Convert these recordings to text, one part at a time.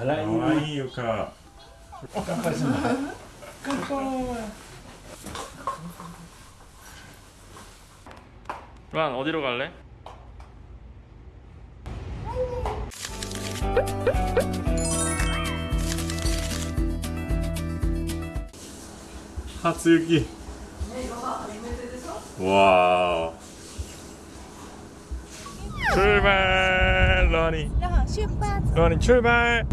あらいいかわいい床乾杯するの乾杯란 어디로 갈래? 하츠유키 와 출발 러니 然后 出発 러니 출발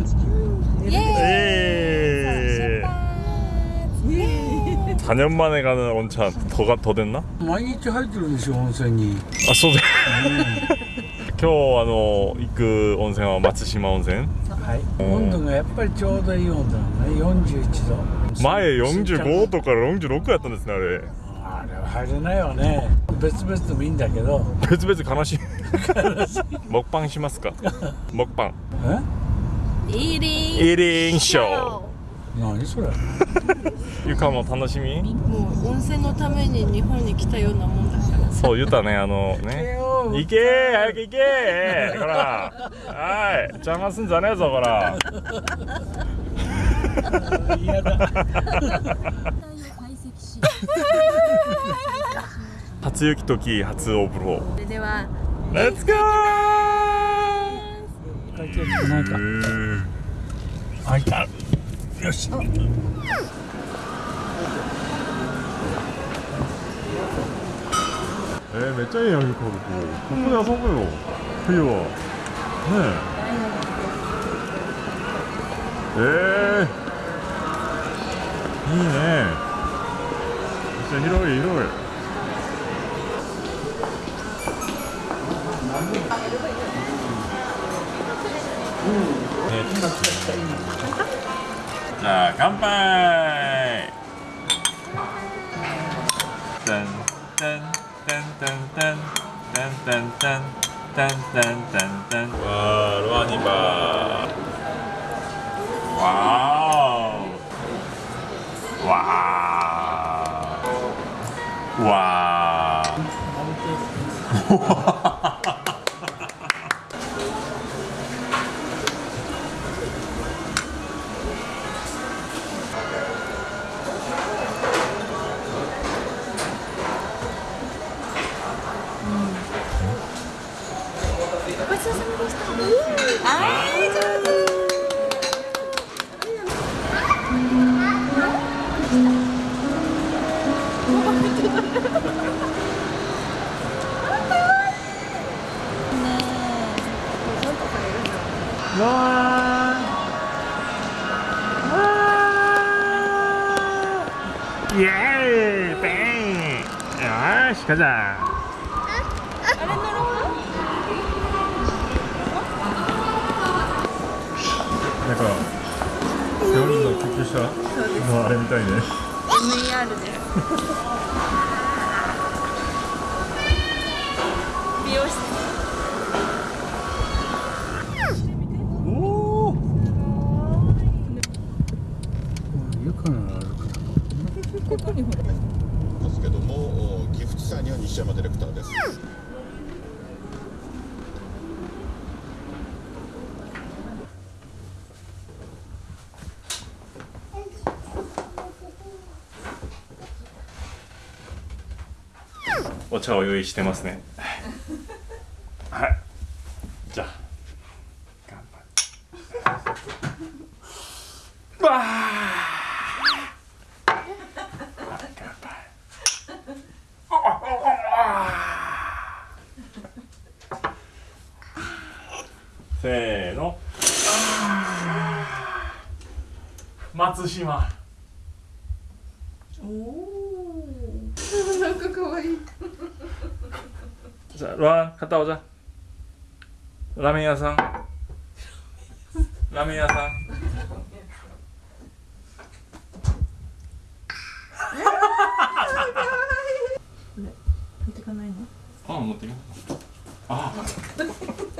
イエーイ 예 出発イエーイ 4년 만에 가는 온천 더가 더 됐나? 毎日入ってるでしょ温泉に 아 소재 今日あの行く温泉は松島温泉はいうん温度がやっぱりちょうどいい温度なのね41度前45度から46やったんですねあれ あれは入れないよね。別々でもいいんだけど。別々悲しい。木パンしますか？木パンえ？イーリーイーリンショー。何それ？ゆかも楽しみ？もう温泉のために日本に来たようなもんだから。そう言ったねあのね。行け早く行けほら。はい。邪魔すんじゃねえぞほら。嫌だ。初雪時初お風呂それでは。レッツゴー開いた。よし。えー、めっちゃいいやんゆかここここで遊ぶよ。冬は。ねえ。えー、いいね 진짜 일요일 일요일 자 간발 짠짠짠짠짠짠짠짠짠짠짠짠 와 로아니바 와우 와 와. ロアンイエーイ。ペン。よしカザあれ乗ろうなんか病院の救急車のあれみたいね。MER です美容室ですけどもギフトさんには西山ディレクターですお茶を用意してますね。せーの。松島。おお なんかかわい。いじゃあラ片じゃラーメン屋さん。ラーメン屋さん。持ってかないの？あ持ってかす。ああ。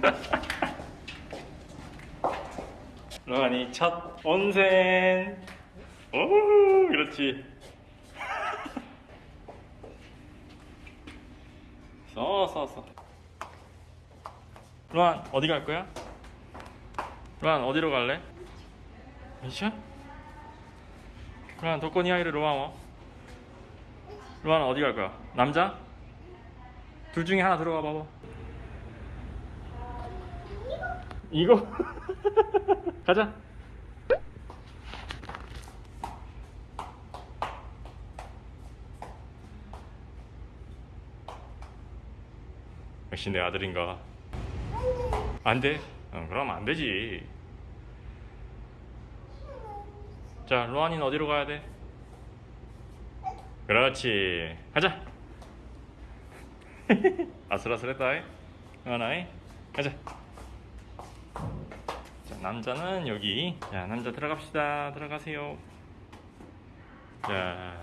로안이 첫 온센. 오, 그렇지. 써, 써, 써. 로안 어디 갈 거야? 로안 어디로 갈래? 미샤? 로안 도코니 아이를 로안 로안 어디 갈 거야? 남자? 둘 중에 하나 들어가 봐봐 이거? 가자 역시 내 아들인가 안 돼? 어, 그럼 안 되지 자 로안이는 어디로 가야 돼? 그렇지 가자 아슬아슬했다 이. 로안아이 가자 자 남자는 여기. 자 남자 들어갑시다. 들어가세요. 자.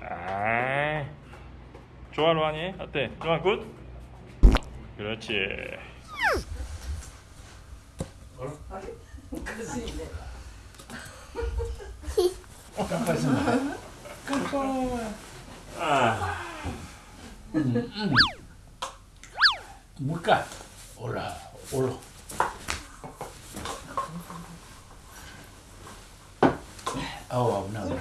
아. 좋아 로안이? 어때? 로안 굿? 그렇지. 깜빡이네. 아 うん。うん。もう一回ほらおろああないな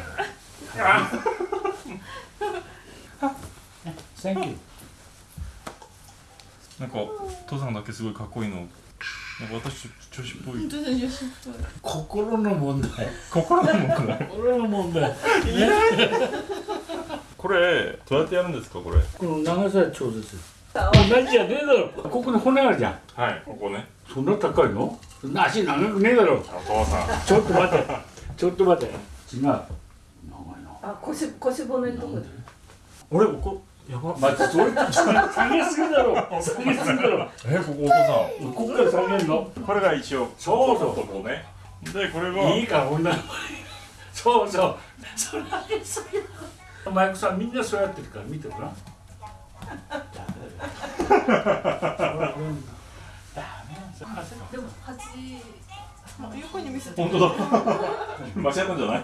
なん。か父さん。だけすごいかっこいいの私女子っぽい心の問題心の問題心の問題いないこれどうやってやるんですかこれ？この長さは調節。同じじゃねえだろ。ここに骨あるじゃん。はいここねそんな高いの？そんな足長くねえだろ。お父さんちょっと待って。ちょっと待って。違う。長いな。あ腰腰骨のとこで？俺ここやば待って、それ下げすぎだろ。下げすぎだろ。えここお父さんここから下げるの？これが一応そうそうここねでこれがいいか、こんなの。そうそう。それ上げすぎだ。マイクさん、みんなそうやってるから、見てごらん。でも端横に見せて。本当だ間違ったんじゃない。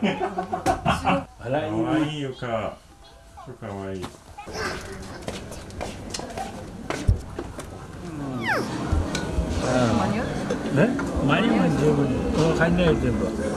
笑いかわいいよかかわい。いね、マニュアル十分んないよ、全部。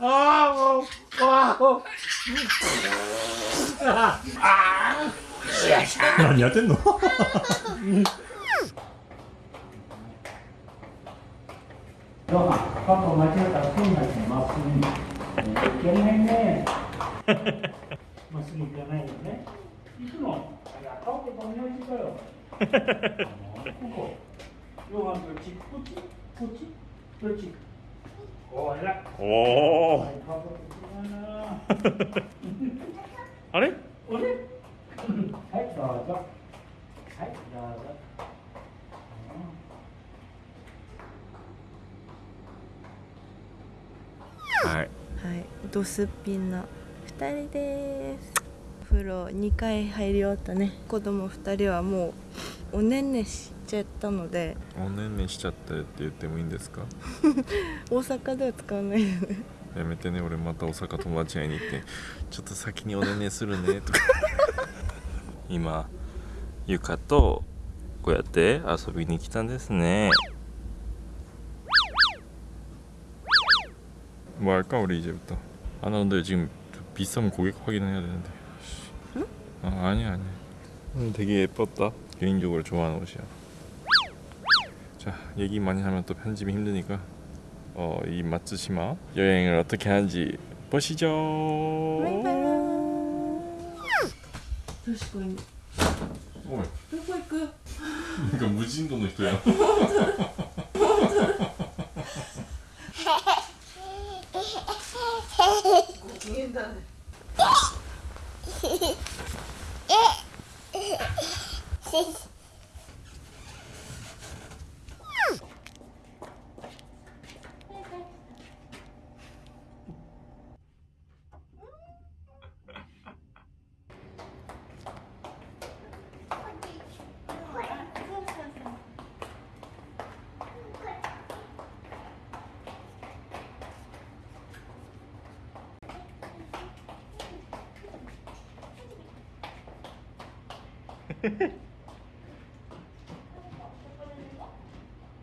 아, 와, 아, 야, 야, 됐노? 너가 아빠 맞았다 손나지 마스니 괜찮네 마스니 괜찮네 이순호 아까운데 방해하실까요? 이거 이거 한 그렇지 그렇지 그렇지 お。お。あれ？おれ？はい、どうぞ。はい、どうぞ。はいはい、ドスッピンな2人ですお風呂2回入り終わったね子供2人はもうおねんねしちゃったのでおねんねしちゃったって言ってもいいんですか大阪では使わないよねやめてね俺また大阪友達会いに行ってちょっと先におねんねするねとか今ゆかとこうやって遊びに来たんですね 뭐 할까 우리 이제부터 아 나 근데 지금 비싸면 고객 확인을 해야 되는데 응? 아 아니야 아니야 오늘 되게 예뻤다 개인적으로 좋아하는 옷이야 자 얘기 많이 하면 또 편집이 힘드니까 어, 이 마츠시마 여행을 어떻게 하는지 보시죠. 確かに 오 どこ行く 그러니까 무진도の人や 기인 フフフフ。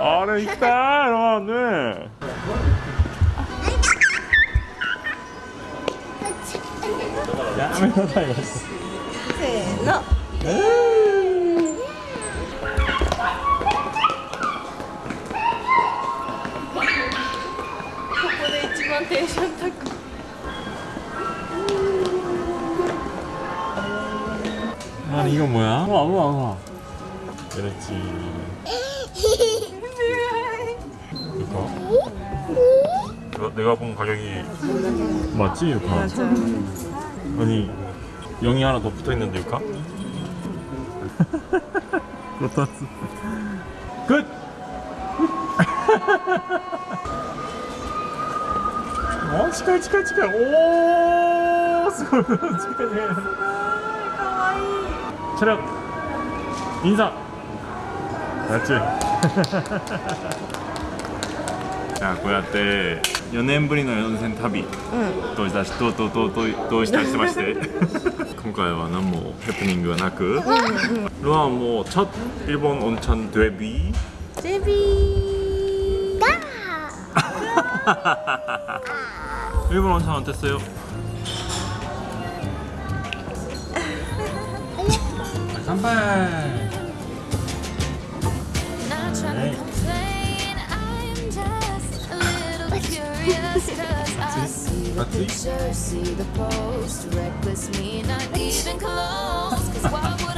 아래 있다 이러면 안돼 야, 다 이랬어 아 이건 뭐야? 어, 와, 와, 와. 그렇지 제가, 내가 본 가격이 맞지 유카? 맞아. 아니 0이 하나 더 붙어있는데 유카? 로타스 끝! 어? 치카 치카 치카 오스카이 체력 인사 맞지? 자 고야 때 4年ぶりの四線旅としたしとととととしたしてまして今回は何もヘプニングがなくルアンも첫 일본 온천 데뷔 제비 일본 온천 어땠어요? 간발 Let's see. see the post, reckless me, not even close. Cause why would